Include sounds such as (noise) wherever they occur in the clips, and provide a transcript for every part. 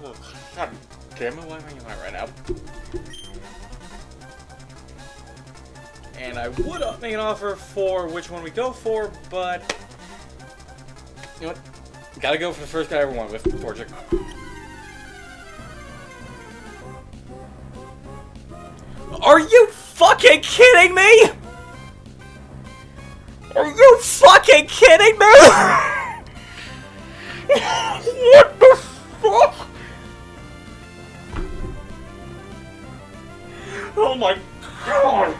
God damn it, why am I that right now? And I would make an offer for which one we go for, but... You know what? Gotta go for the first guy I ever went with, Torchic. Are you fucking kidding me? Are you fucking kidding me? (laughs) (laughs) Oh my god!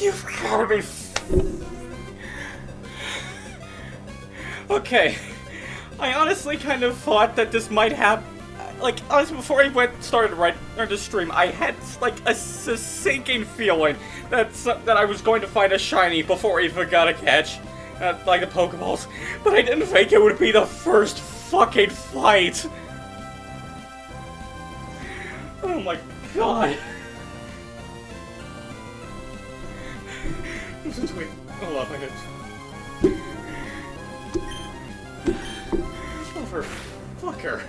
You've gotta be. Okay, I honestly kind of thought that this might happen. Like, honestly, before I went started right on the stream, I had like a sinking feeling that s- that I was going to find a shiny before I even got a catch, uh, like the Pokeballs. But I didn't think it would be the first fucking fight. Oh my god. Wait, hold on, I. Motherfucker.